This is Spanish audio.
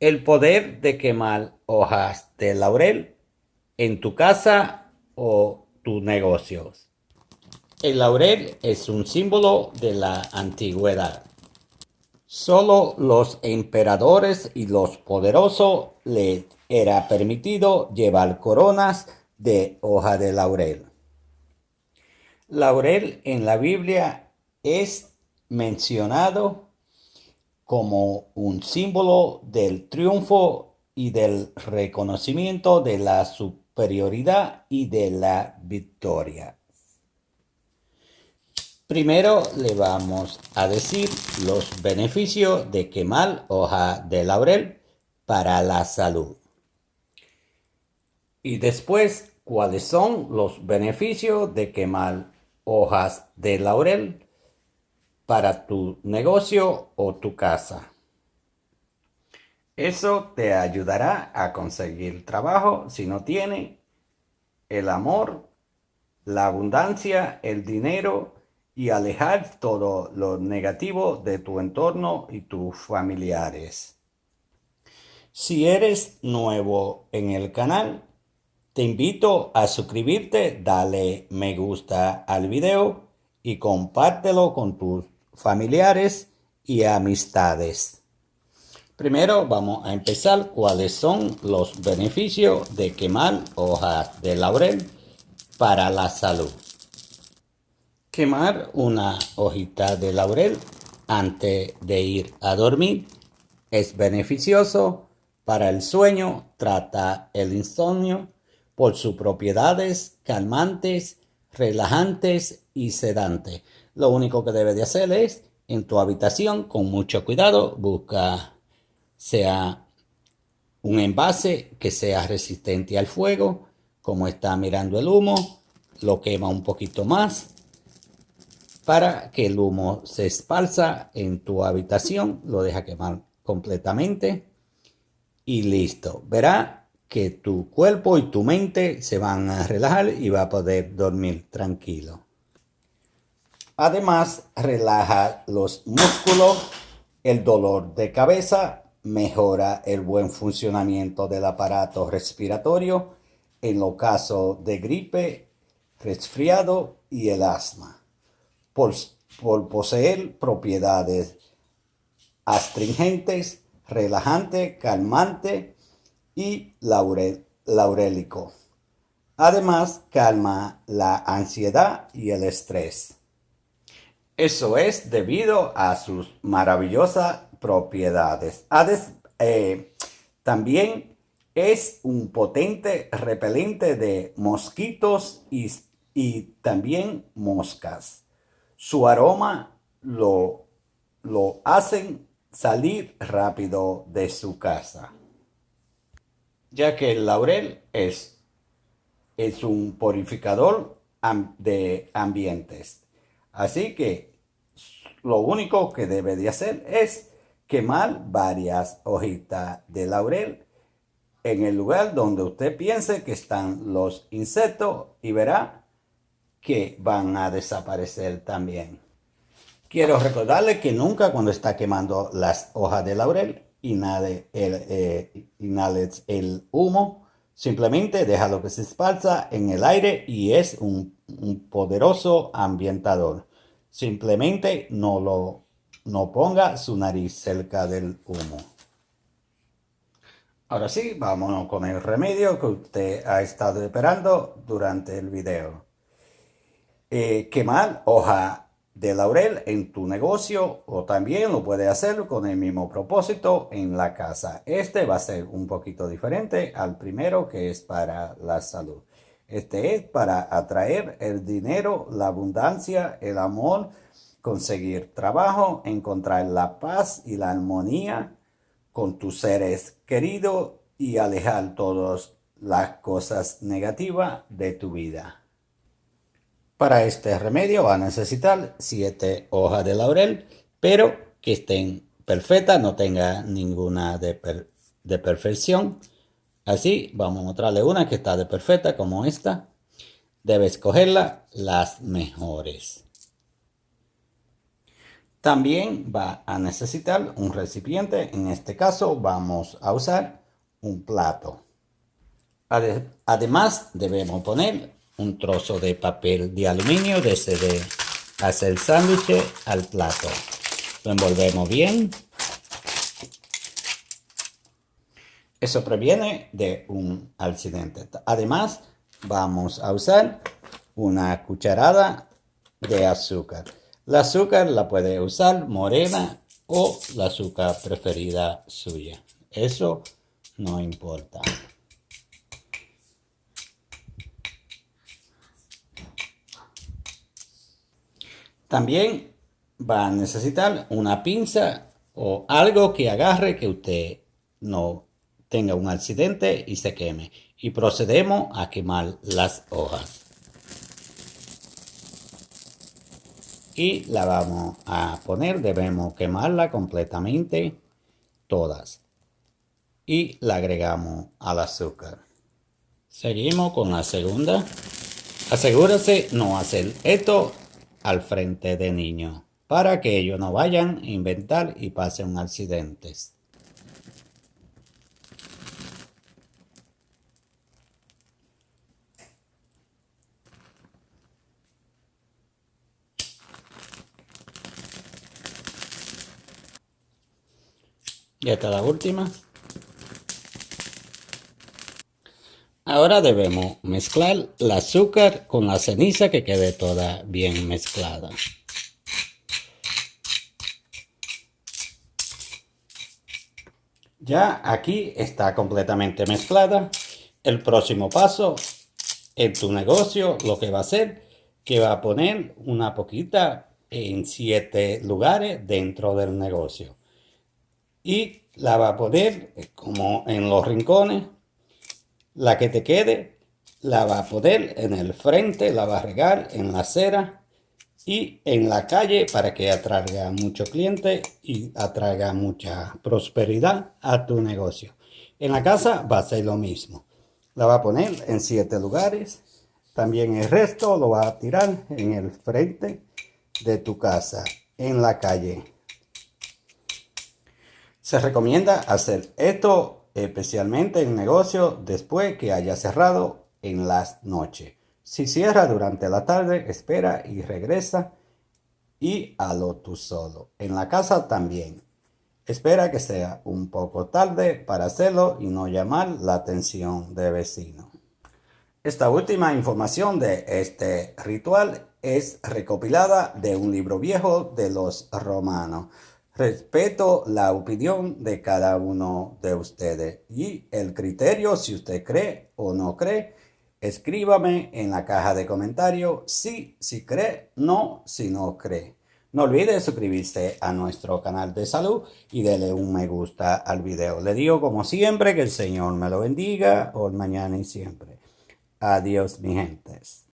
El poder de quemar hojas de laurel en tu casa o tus negocios. El laurel es un símbolo de la antigüedad. Solo los emperadores y los poderosos les era permitido llevar coronas de hoja de laurel. Laurel en la Biblia es mencionado como un símbolo del triunfo y del reconocimiento de la superioridad y de la victoria. Primero le vamos a decir los beneficios de quemar hoja de laurel para la salud. Y después, ¿cuáles son los beneficios de quemar hojas de laurel para tu negocio o tu casa. Eso te ayudará a conseguir trabajo si no tiene el amor, la abundancia, el dinero y alejar todo lo negativo de tu entorno y tus familiares. Si eres nuevo en el canal, te invito a suscribirte, dale me gusta al video y compártelo con tus familiares y amistades. Primero vamos a empezar cuáles son los beneficios de quemar hojas de laurel para la salud. Quemar una hojita de laurel antes de ir a dormir es beneficioso para el sueño, trata el insomnio por sus propiedades calmantes, relajantes y sedantes. Lo único que debe de hacer es en tu habitación con mucho cuidado busca sea un envase que sea resistente al fuego como está mirando el humo lo quema un poquito más para que el humo se esparza en tu habitación lo deja quemar completamente y listo. Verá que tu cuerpo y tu mente se van a relajar y va a poder dormir tranquilo Además, relaja los músculos, el dolor de cabeza, mejora el buen funcionamiento del aparato respiratorio en los casos de gripe, resfriado y el asma. Por, poseer propiedades astringentes, relajante, calmante y laurélico. Además, calma la ansiedad y el estrés. Eso es debido a sus maravillosas propiedades. Eh, también es un potente repelente de mosquitos y, también moscas. Su aroma lo, lo hacen salir rápido de su casa. Ya que el laurel es, es un purificador de ambientes. Así que lo único que debe de hacer es quemar varias hojitas de laurel en el lugar donde usted piense que están los insectos y verá que van a desaparecer también. Quiero recordarle que nunca cuando está quemando las hojas de laurel inhale el, eh, el humo, simplemente déjalo que se esparza en el aire y es un poderoso ambientador. Simplemente no lo no ponga su nariz cerca del humo. Ahora sí, vámonos con el remedio que usted ha estado esperando durante el video. Eh, quemar hoja de laurel en tu negocio o también lo puede hacer con el mismo propósito en la casa. Este va a ser un poquito diferente al primero que es para la salud. Este es para atraer el dinero, la abundancia, el amor, conseguir trabajo, encontrar la paz y la armonía con tus seres queridos y alejar todas las cosas negativas de tu vida. Para este remedio va a necesitar siete hojas de laurel, pero que estén perfectas, no tenga ninguna de, perfección. Así vamos a mostrarle una que está de perfecta como esta. Debe escogerla las mejores. También va a necesitar un recipiente. En este caso vamos a usar un plato. Además debemos poner un trozo de papel de aluminio desde de hacer el sándwich al plato. Lo envolvemos bien. Eso previene de un accidente. Además vamos a usar una cucharada de azúcar. La azúcar la puede usar morena o la azúcar preferida suya. Eso no importa. También va a necesitar una pinza o algo que agarre que usted no tenga un accidente y se queme. Y procedemos a quemar las hojas. y la vamos a poner, debemos quemarla completamente todas y la agregamos al azúcar. Seguimos con la segunda. Asegúrese no hacer esto al frente de niños para que ellos no vayan a inventar y pasen accidentes. Y esta la última. Ahora debemos mezclar el azúcar con la ceniza que quede toda bien mezclada. Ya aquí está completamente mezclada. El próximo paso en tu negocio lo que va a hacer que va a poner una poquita en siete lugares dentro del negocio y la va a poner como en los rincones. La que te quede la va a poner en el frente, la va a regar en la acera y en la calle para que atraiga mucho cliente y atraiga mucha prosperidad a tu negocio. En la casa va a ser lo mismo. La va a poner en siete lugares. También el resto lo va a tirar en el frente de tu casa, en la calle. Se recomienda hacer esto especialmente en negocio después que haya cerrado en las noches. Si cierra durante la tarde, espera y regresa y halo tú solo. En la casa también. Espera que sea un poco tarde para hacerlo y no llamar la atención de vecino. Esta última información de este ritual es recopilada de un libro viejo de los romanos. Respeto la opinión de cada uno de ustedes y el criterio, si usted cree o no cree, escríbame en la caja de comentarios sí, si cree, no, si no cree. No olvide suscribirse a nuestro canal de salud y darle un me gusta al video. Le digo como siempre que el Señor me lo bendiga hoy, mañana y siempre. Adiós mi gentes.